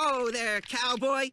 Whoa there, cowboy!